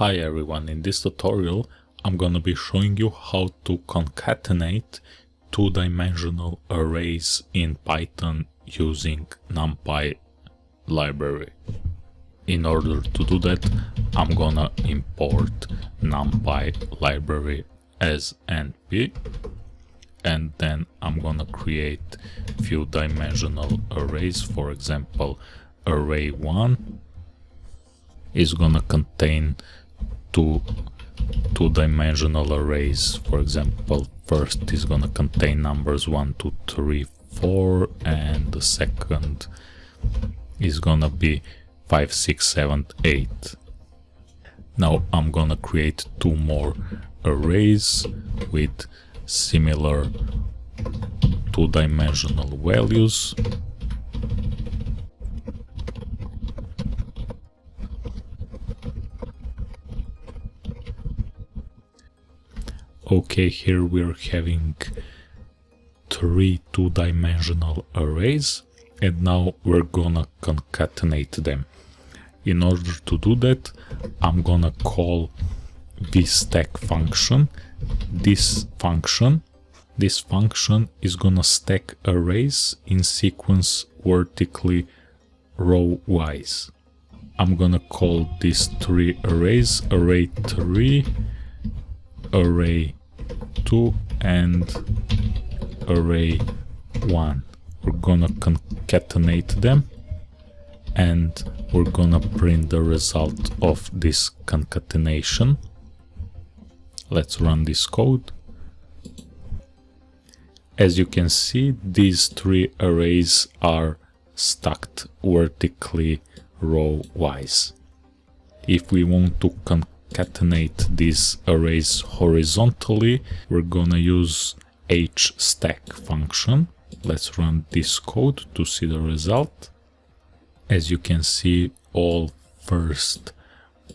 Hi everyone, in this tutorial I'm gonna be showing you how to concatenate two-dimensional arrays in Python using NumPy library. In order to do that I'm gonna import NumPy library as NP and then I'm gonna create few dimensional arrays for example array 1 is gonna contain two two-dimensional arrays. For example first is gonna contain numbers 1 2 3 4 and the second is gonna be 5 6 7 8 now I'm gonna create two more arrays with similar two-dimensional values okay here we're having three two-dimensional arrays and now we're gonna concatenate them. In order to do that I'm gonna call this stack function. This function this function is gonna stack arrays in sequence vertically row wise I'm gonna call these three arrays array 3 array 2 and array 1 we're gonna concatenate them and we're gonna print the result of this concatenation. Let's run this code. As you can see these three arrays are stacked vertically row wise if we want to concatenate these arrays horizontally, we're gonna use hstack function. Let's run this code to see the result. As you can see, all first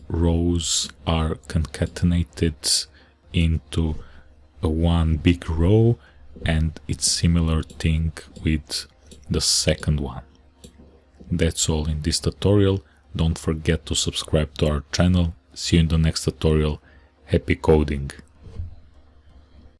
rows are concatenated into one big row and it's similar thing with the second one. That's all in this tutorial. Don't forget to subscribe to our channel See you in the next tutorial. Happy coding!